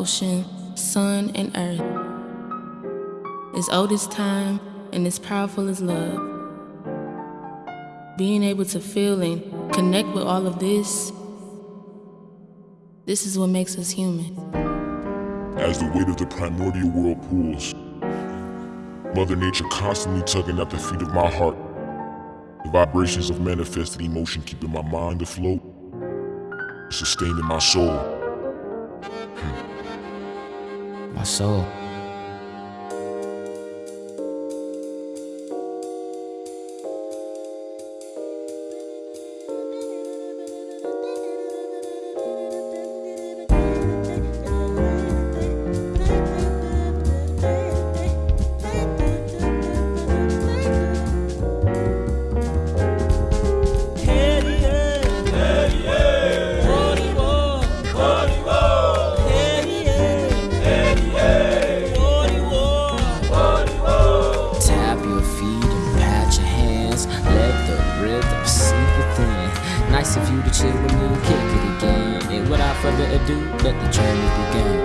ocean, sun, and earth. As old as time and as powerful as love. Being able to feel and connect with all of this, this is what makes us human. As the weight of the primordial world pulls, Mother Nature constantly tugging at the feet of my heart. The vibrations of manifested emotion keeping my mind afloat, sustaining my soul. My soul. Nice of you to chill with me kick it again. And without further ado, let the journey begin.